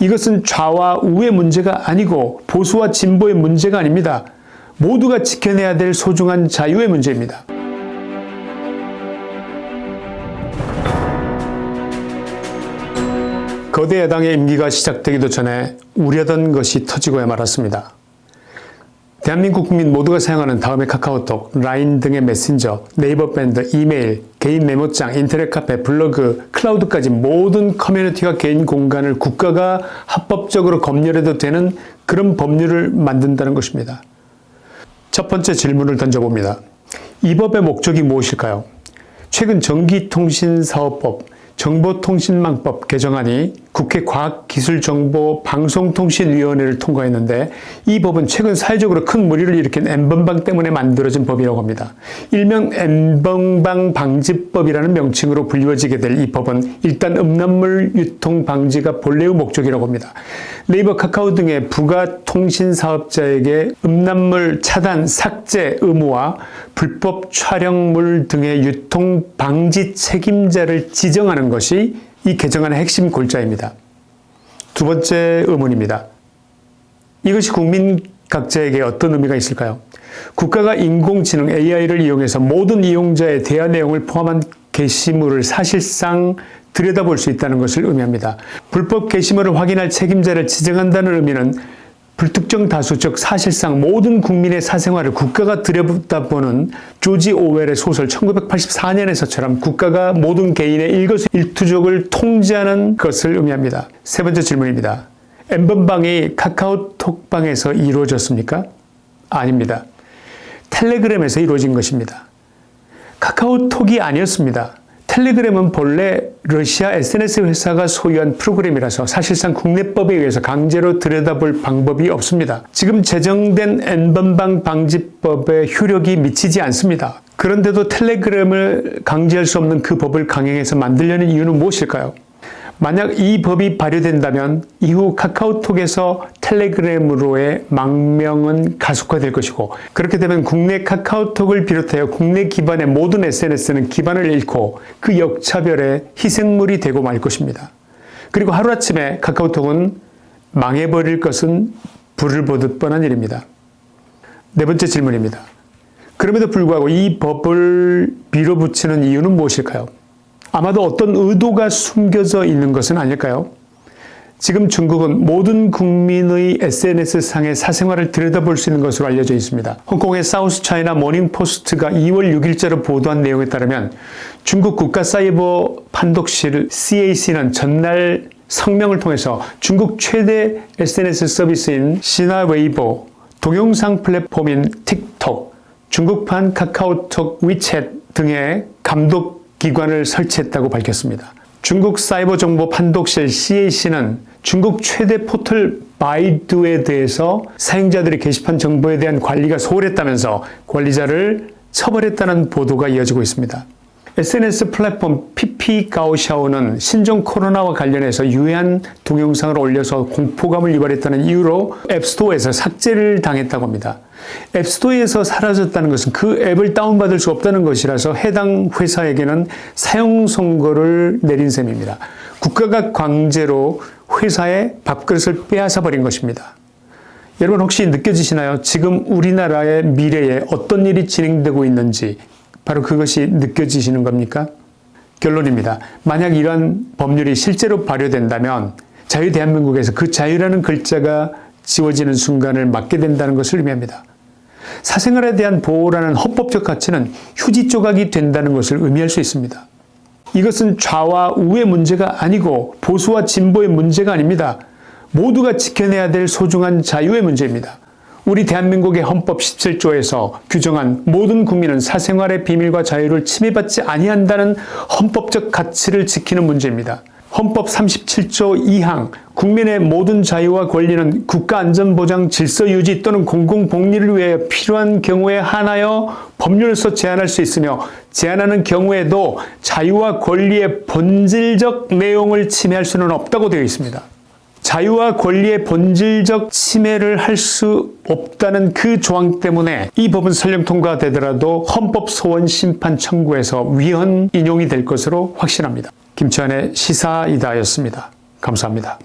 이것은 좌와 우의 문제가 아니고 보수와 진보의 문제가 아닙니다. 모두가 지켜내야 될 소중한 자유의 문제입니다. 거대 야당의 임기가 시작되기도 전에 우려던 것이 터지고야 말았습니다. 대한민국 국민 모두가 사용하는 다음의 카카오톡, 라인 등의 메신저, 네이버 밴드, 이메일, 개인 메모장, 인터넷 카페, 블로그, 클라우드까지 모든 커뮤니티와 개인 공간을 국가가 합법적으로 검열해도 되는 그런 법률을 만든다는 것입니다. 첫 번째 질문을 던져봅니다. 이 법의 목적이 무엇일까요? 최근 전기통신사업법, 정보통신망법 개정안이 국회 과학기술정보방송통신위원회를 통과했는데 이 법은 최근 사회적으로 큰 무리를 일으킨 엠번방 때문에 만들어진 법이라고 합니다. 일명 엠번방 방지법이라는 명칭으로 불리워지게 될 이 법은 일단 음란물 유통 방지가 본래의 목적이라고 합니다. 네이버 카카오 등의 부가 통신사업자에게 음란물 차단 삭제 의무와 불법 촬영물 등의 유통 방지 책임자를 지정하는 것이 이 개정안의 핵심 골자입니다. 두 번째 의문입니다. 이것이 국민 각자에게 어떤 의미가 있을까요? 국가가 인공지능 AI를 이용해서 모든 이용자의 대화 내용을 포함한 게시물을 사실상 들여다볼 수 있다는 것을 의미합니다. 불법 게시물을 확인할 책임자를 지정한다는 의미는 불특정 다수 즉 사실상 모든 국민의 사생활을 국가가 들여다보는 조지 오웰의 소설 1984년에서처럼 국가가 모든 개인의 일거수일투족을 통제하는 것을 의미합니다. 세 번째 질문입니다. 엠번방이 카카오톡방에서 이루어졌습니까? 아닙니다. 텔레그램에서 이루어진 것입니다. 카카오톡이 아니었습니다. 텔레그램은 본래 러시아 SNS 회사가 소유한 프로그램이라서 사실상 국내법에 의해서 강제로 들여다볼 방법이 없습니다. 지금 제정된 N번방 방지법에 효력이 미치지 않습니다. 그런데도 텔레그램을 강제할 수 없는 그 법을 강행해서 만들려는 이유는 무엇일까요? 만약 이 법이 발효된다면 이후 카카오톡에서 텔레그램으로의 망명은 가속화될 것이고 그렇게 되면 국내 카카오톡을 비롯하여 국내 기반의 모든 SNS는 기반을 잃고 그 역차별의 희생물이 되고 말 것입니다. 그리고 하루아침에 카카오톡은 망해버릴 것은 불을 보듯 뻔한 일입니다. 네 번째 질문입니다. 그럼에도 불구하고 이 법을 밀어붙이는 이유는 무엇일까요? 아마도 어떤 의도가 숨겨져 있는 것은 아닐까요? 지금 중국은 모든 국민의 SNS상의 사생활을 들여다볼 수 있는 것으로 알려져 있습니다. 홍콩의 사우스 차이나 모닝포스트가 2월 6일자로 보도한 내용에 따르면 중국 국가사이버 판독실 CAC는 전날 성명을 통해서 중국 최대 SNS 서비스인 시나웨이보, 동영상 플랫폼인 틱톡, 중국판 카카오톡, 위챗 등의 감독 기관을 설치했다고 밝혔습니다. 중국 사이버 정보 판독실 CAC는 중국 최대 포털 바이두에 대해서 사용자들의 게시판 정보에 대한 관리가 소홀했다면서 관리자를 처벌했다는 보도가 이어지고 있습니다. SNS 플랫폼 피피가오샤오는 신종 코로나와 관련해서 유해한 동영상을 올려서 공포감을 유발했다는 이유로 앱스토어에서 삭제를 당했다고 합니다. 앱스토어에서 사라졌다는 것은 그 앱을 다운받을 수 없다는 것이라서 해당 회사에게는 사용 선고를 내린 셈입니다. 국가가 강제로 회사의 밥그릇을 빼앗아 버린 것입니다. 여러분 혹시 느껴지시나요? 지금 우리나라의 미래에 어떤 일이 진행되고 있는지 바로 그것이 느껴지시는 겁니까? 결론입니다. 만약 이러한 법률이 실제로 발효된다면 자유 대한민국에서 그 자유라는 글자가 지워지는 순간을 맞게 된다는 것을 의미합니다. 사생활에 대한 보호라는 헌법적 가치는 휴지 조각이 된다는 것을 의미할 수 있습니다. 이것은 좌와 우의 문제가 아니고 보수와 진보의 문제가 아닙니다. 모두가 지켜내야 될 소중한 자유의 문제입니다. 우리 대한민국의 헌법 17조에서 규정한 모든 국민은 사생활의 비밀과 자유를 침해받지 아니한다는 헌법적 가치를 지키는 문제입니다. 헌법 37조 2항 국민의 모든 자유와 권리는 국가안전보장 질서유지 또는 공공복리를 위해 필요한 경우에 한하여 법률에서 제한할 수 있으며 제한하는 경우에도 자유와 권리의 본질적 내용을 침해할 수는 없다고 되어 있습니다. 자유와 권리의 본질적 침해를 할 수 없다는 그 조항 때문에 이 법은 설령 통과되더라도 헌법 소원 심판 청구에서 위헌 인용이 될 것으로 확신합니다. 김치환의 시사이다였습니다. 감사합니다.